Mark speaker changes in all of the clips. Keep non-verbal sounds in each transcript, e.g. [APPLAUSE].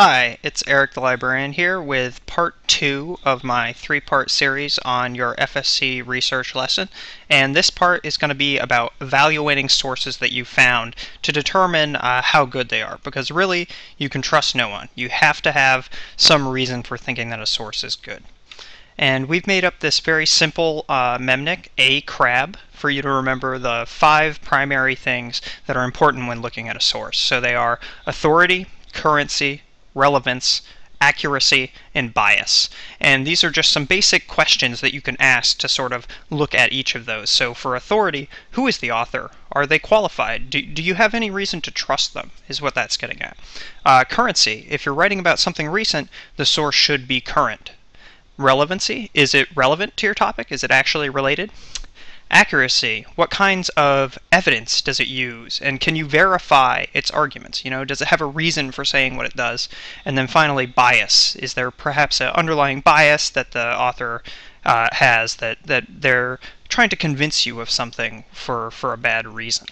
Speaker 1: Hi, it's Eric the Librarian here with part two of my three-part series on your FSC research lesson. And this part is going to be about evaluating sources that you found to determine uh, how good they are. Because really, you can trust no one. You have to have some reason for thinking that a source is good. And we've made up this very simple uh, mnemonic, a crab, for you to remember the five primary things that are important when looking at a source. So they are authority, currency, relevance, accuracy, and bias. And these are just some basic questions that you can ask to sort of look at each of those. So for authority, who is the author? Are they qualified? Do, do you have any reason to trust them, is what that's getting at. Uh, currency, if you're writing about something recent, the source should be current. Relevancy, is it relevant to your topic? Is it actually related? Accuracy, what kinds of evidence does it use? And can you verify its arguments? You know, does it have a reason for saying what it does? And then finally, bias. Is there perhaps an underlying bias that the author uh, has that, that they're trying to convince you of something for, for a bad reason?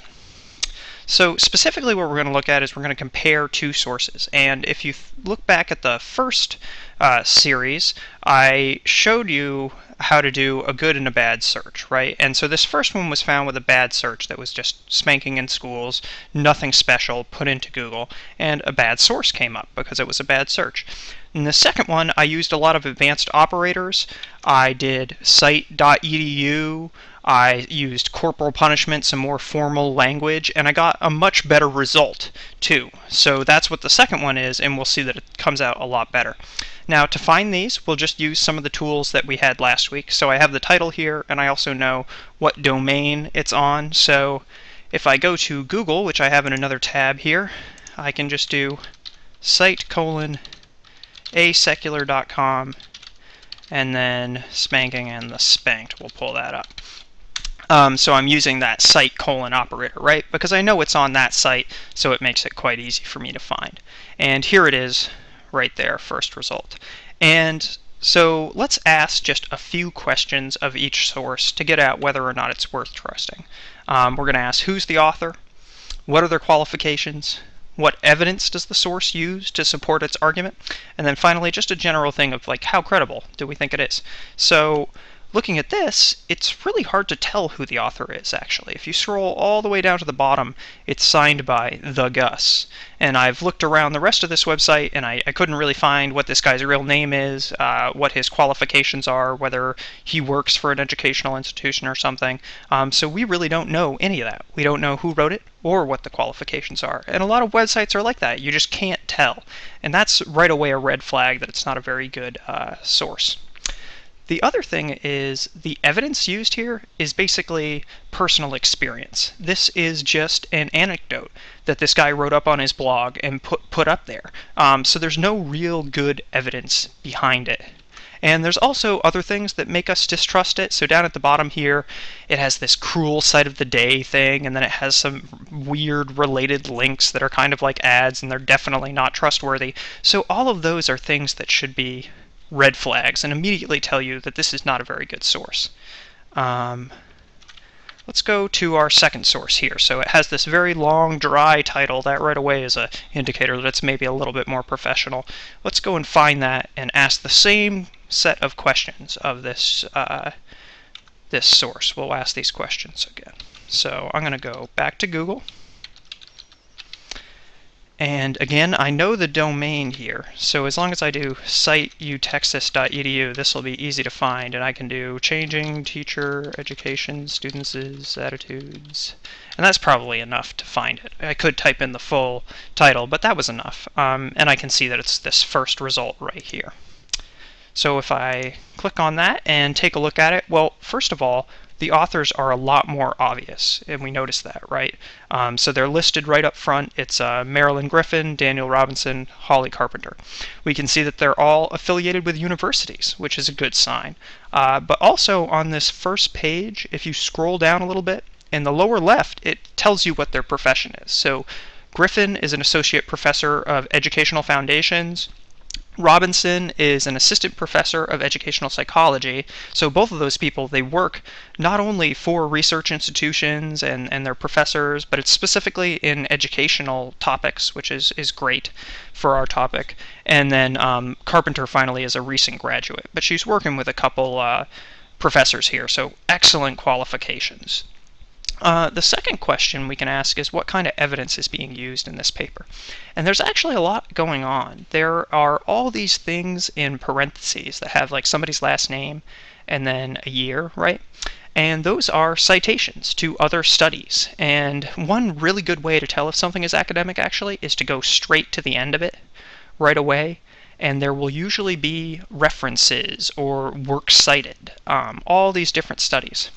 Speaker 1: So specifically what we're going to look at is we're going to compare two sources. And if you look back at the first uh, series, I showed you how to do a good and a bad search, right? And so this first one was found with a bad search that was just spanking in schools, nothing special, put into Google, and a bad source came up because it was a bad search. In the second one, I used a lot of advanced operators. I did site.edu, I used corporal punishment, some more formal language, and I got a much better result too. So that's what the second one is, and we'll see that it comes out a lot better. Now to find these, we'll just use some of the tools that we had last week. So I have the title here, and I also know what domain it's on. So if I go to Google, which I have in another tab here, I can just do site colon asecular.com and then spanking and the spanked. We'll pull that up. Um, so I'm using that site colon operator, right? Because I know it's on that site, so it makes it quite easy for me to find. And here it is right there, first result. And so let's ask just a few questions of each source to get at whether or not it's worth trusting. Um, we're going to ask who's the author, what are their qualifications, what evidence does the source use to support its argument, and then finally just a general thing of like how credible do we think it is. So looking at this, it's really hard to tell who the author is, actually. If you scroll all the way down to the bottom, it's signed by The Gus. And I've looked around the rest of this website, and I, I couldn't really find what this guy's real name is, uh, what his qualifications are, whether he works for an educational institution or something. Um, so we really don't know any of that. We don't know who wrote it or what the qualifications are. And a lot of websites are like that. You just can't tell. And that's right away a red flag that it's not a very good uh, source. The other thing is the evidence used here is basically personal experience. This is just an anecdote that this guy wrote up on his blog and put, put up there. Um, so there's no real good evidence behind it. And there's also other things that make us distrust it. So down at the bottom here, it has this cruel site of the day thing, and then it has some weird related links that are kind of like ads, and they're definitely not trustworthy. So all of those are things that should be red flags and immediately tell you that this is not a very good source. Um, let's go to our second source here. So it has this very long, dry title. That right away is an indicator that it's maybe a little bit more professional. Let's go and find that and ask the same set of questions of this uh, this source. We'll ask these questions again. So I'm going to go back to Google. And again, I know the domain here, so as long as I do citeutexas.edu, this will be easy to find, and I can do changing teacher education students' attitudes, and that's probably enough to find it. I could type in the full title, but that was enough, um, and I can see that it's this first result right here. So if I click on that and take a look at it, well, first of all, the authors are a lot more obvious, and we notice that, right? Um, so they're listed right up front. It's uh, Marilyn Griffin, Daniel Robinson, Holly Carpenter. We can see that they're all affiliated with universities, which is a good sign. Uh, but also on this first page, if you scroll down a little bit, in the lower left, it tells you what their profession is. So Griffin is an associate professor of educational foundations. Robinson is an assistant professor of educational psychology. So both of those people, they work not only for research institutions and, and their professors, but it's specifically in educational topics, which is, is great for our topic. And then um, Carpenter finally is a recent graduate, but she's working with a couple uh, professors here, so excellent qualifications. Uh, the second question we can ask is what kind of evidence is being used in this paper? And there's actually a lot going on. There are all these things in parentheses that have like somebody's last name and then a year, right? And those are citations to other studies. And one really good way to tell if something is academic actually is to go straight to the end of it right away and there will usually be references or works cited, um, all these different studies.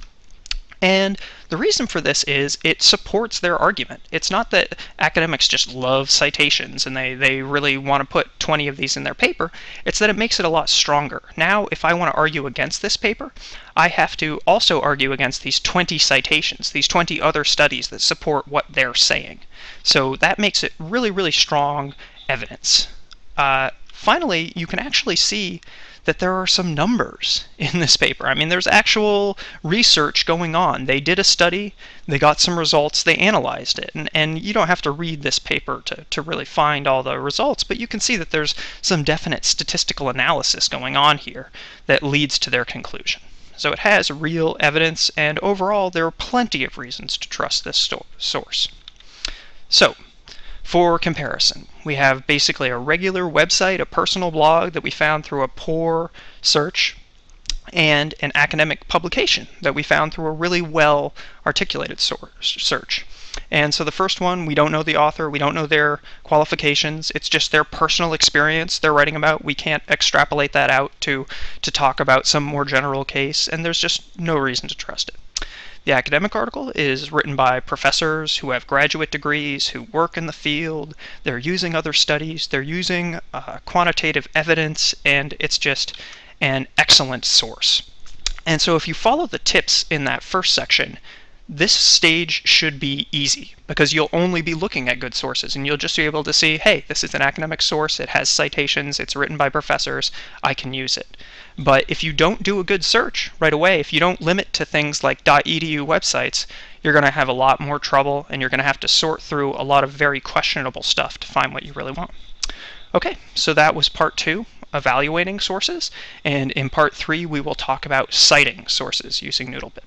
Speaker 1: And the reason for this is it supports their argument. It's not that academics just love citations and they, they really want to put 20 of these in their paper. It's that it makes it a lot stronger. Now, if I want to argue against this paper, I have to also argue against these 20 citations, these 20 other studies that support what they're saying. So that makes it really, really strong evidence. Uh, finally, you can actually see that there are some numbers [LAUGHS] in this paper. I mean, there's actual research going on. They did a study, they got some results, they analyzed it. And, and you don't have to read this paper to, to really find all the results, but you can see that there's some definite statistical analysis going on here that leads to their conclusion. So it has real evidence, and overall, there are plenty of reasons to trust this source. So, for comparison, we have basically a regular website, a personal blog that we found through a poor search, and an academic publication that we found through a really well articulated search. And so the first one, we don't know the author, we don't know their qualifications, it's just their personal experience they're writing about. We can't extrapolate that out to, to talk about some more general case, and there's just no reason to trust it. The academic article is written by professors who have graduate degrees, who work in the field, they're using other studies, they're using uh, quantitative evidence, and it's just an excellent source. And so if you follow the tips in that first section, this stage should be easy because you'll only be looking at good sources and you'll just be able to see, hey, this is an academic source, it has citations, it's written by professors, I can use it. But if you don't do a good search right away, if you don't limit to things like .edu websites, you're going to have a lot more trouble and you're going to have to sort through a lot of very questionable stuff to find what you really want. Okay, so that was part two, evaluating sources, and in part three we will talk about citing sources using NoodleBib.